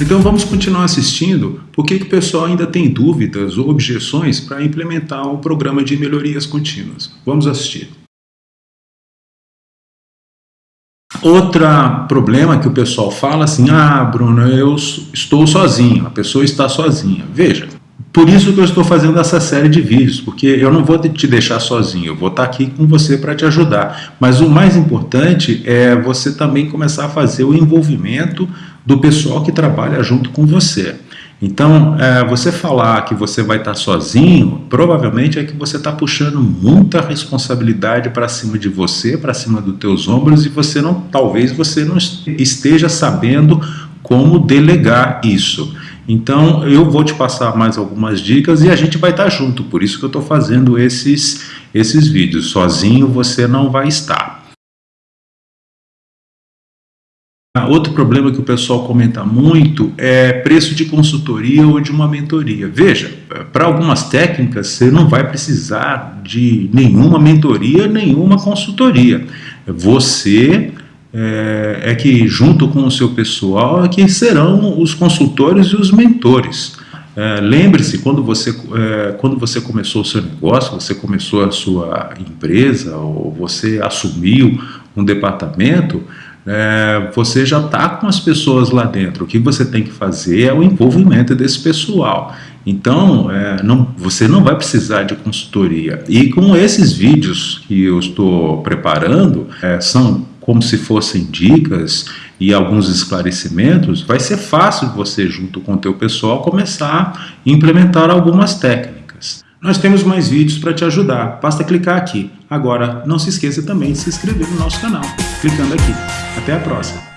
Então vamos continuar assistindo porque que o pessoal ainda tem dúvidas ou objeções para implementar o programa de melhorias contínuas. Vamos assistir. Outro problema que o pessoal fala assim, ah Bruno, eu estou sozinho, a pessoa está sozinha. Veja, por isso que eu estou fazendo essa série de vídeos, porque eu não vou te deixar sozinho, eu vou estar aqui com você para te ajudar. Mas o mais importante é você também começar a fazer o envolvimento do pessoal que trabalha junto com você. Então, é, você falar que você vai estar sozinho, provavelmente é que você está puxando muita responsabilidade para cima de você, para cima dos teus ombros, e você não, talvez você não esteja sabendo como delegar isso. Então eu vou te passar mais algumas dicas e a gente vai estar junto, por isso que eu estou fazendo esses, esses vídeos. Sozinho você não vai estar. Outro problema que o pessoal comenta muito é preço de consultoria ou de uma mentoria. Veja, para algumas técnicas você não vai precisar de nenhuma mentoria, nenhuma consultoria. Você é, é, que junto com o seu pessoal é que serão os consultores e os mentores. É, Lembre-se, quando, você, é, quando você começou o seu negócio, você começou a sua empresa ou você assumiu um departamento, é, você já está com as pessoas lá dentro. O que você tem que fazer é o envolvimento desse pessoal. Então, é, não, você não vai precisar de consultoria. E com esses vídeos que eu estou preparando, é, são como se fossem dicas e alguns esclarecimentos, vai ser fácil você, junto com o teu pessoal, começar a implementar algumas técnicas. Nós temos mais vídeos para te ajudar, basta clicar aqui. Agora, não se esqueça também de se inscrever no nosso canal, clicando aqui. Até a próxima!